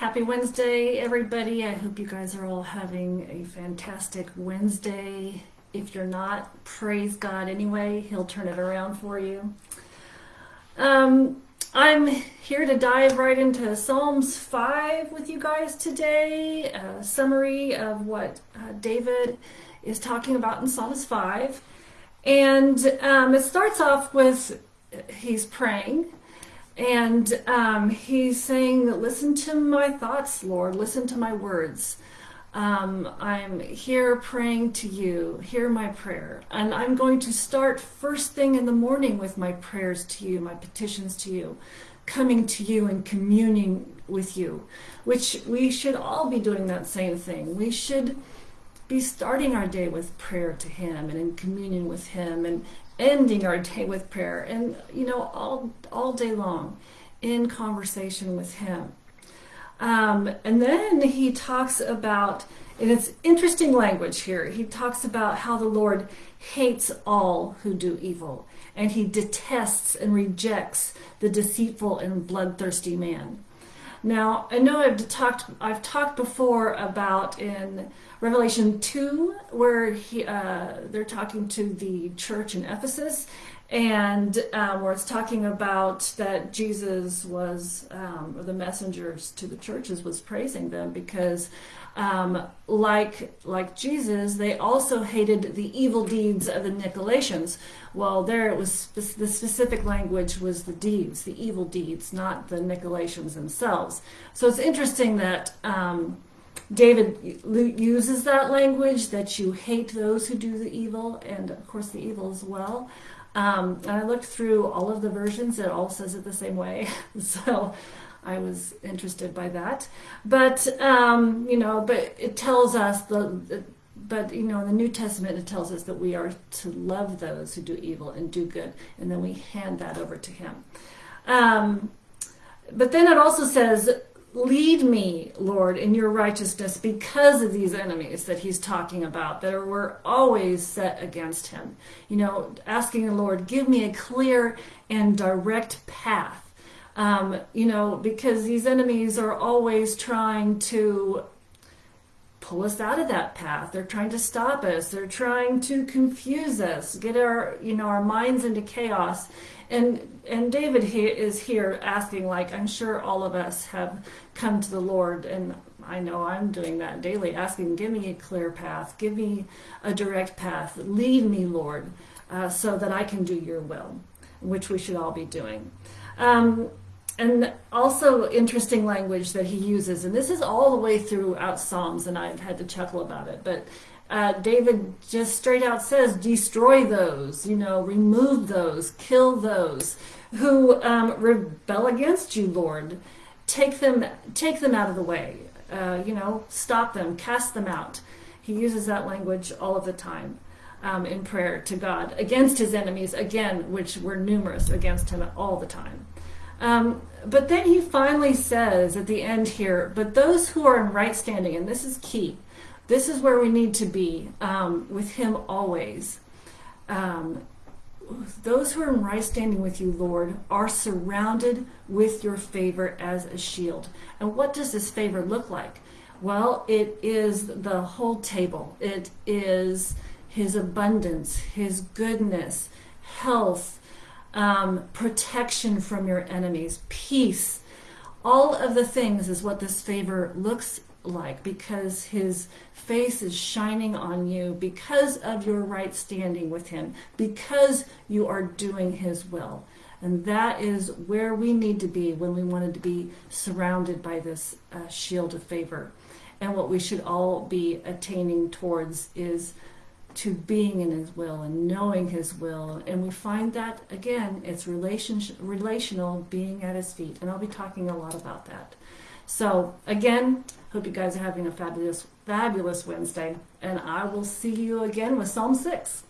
Happy Wednesday, everybody. I hope you guys are all having a fantastic Wednesday. If you're not, praise God anyway. He'll turn it around for you. Um, I'm here to dive right into Psalms 5 with you guys today. A summary of what uh, David is talking about in Psalms 5. And um, it starts off with he's praying and um, he's saying, Listen to my thoughts, Lord, listen to my words. Um, I'm here praying to you. Hear my prayer. And I'm going to start first thing in the morning with my prayers to you, my petitions to you, coming to you and communing with you, which we should all be doing that same thing. We should be starting our day with prayer to Him and in communion with Him and ending our day with prayer and you know all all day long in conversation with him. Um, and then he talks about and it's interesting language here he talks about how the lord hates all who do evil and he detests and rejects the deceitful and bloodthirsty man now i know i've talked i've talked before about in Revelation 2, where he, uh, they're talking to the church in Ephesus, and um, where it's talking about that Jesus was, um, or the messengers to the churches was praising them because, um, like like Jesus, they also hated the evil deeds of the Nicolaitans. Well, there it was the specific language was the deeds, the evil deeds, not the Nicolaitans themselves. So it's interesting that. Um, David uses that language that you hate those who do the evil, and of course the evil as well. Um, and I looked through all of the versions; it all says it the same way. so I was interested by that. But um, you know, but it tells us the, but you know in the new testament it tells us that we are to love those who do evil and do good and then we hand that over to him um, but then it also says lead me, Lord, in your righteousness because of these enemies that he's talking about that were always set against him. You know, asking the Lord, give me a clear and direct path. Um, you know, because these enemies are always trying to pull us out of that path. They're trying to stop us. They're trying to confuse us, get our, you know, our minds into chaos and and David he is here asking, like I'm sure all of us have come to the Lord, and I know I'm doing that daily, asking, give me a clear path, give me a direct path, lead me, Lord, uh, so that I can do Your will, which we should all be doing. Um, and also interesting language that he uses, and this is all the way throughout Psalms, and I've had to chuckle about it, but uh, David just straight out says, destroy those, you know, remove those, kill those who um, rebel against you, Lord. Take them, take them out of the way. Uh, you know, stop them, cast them out. He uses that language all of the time um, in prayer to God against his enemies, again, which were numerous against him all the time. Um, but then he finally says at the end here, but those who are in right standing, and this is key, this is where we need to be um, with Him always. Um, those who are in right standing with you, Lord, are surrounded with your favor as a shield. And what does this favor look like? Well, it is the whole table. It is His abundance, His goodness, health, um, protection from your enemies, peace. All of the things is what this favor looks like because his face is shining on you because of your right standing with him, because you are doing his will. And that is where we need to be when we wanted to be surrounded by this uh, shield of favor. And what we should all be attaining towards is to being in his will and knowing his will. And we find that, again, it's relationship, relational being at his feet. And I'll be talking a lot about that. So again, hope you guys are having a fabulous, fabulous Wednesday, and I will see you again with Psalm 6.